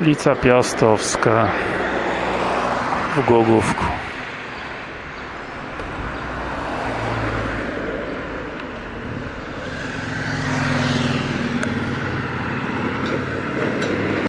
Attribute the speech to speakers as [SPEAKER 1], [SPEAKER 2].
[SPEAKER 1] ulica Piastowska w Głogówku.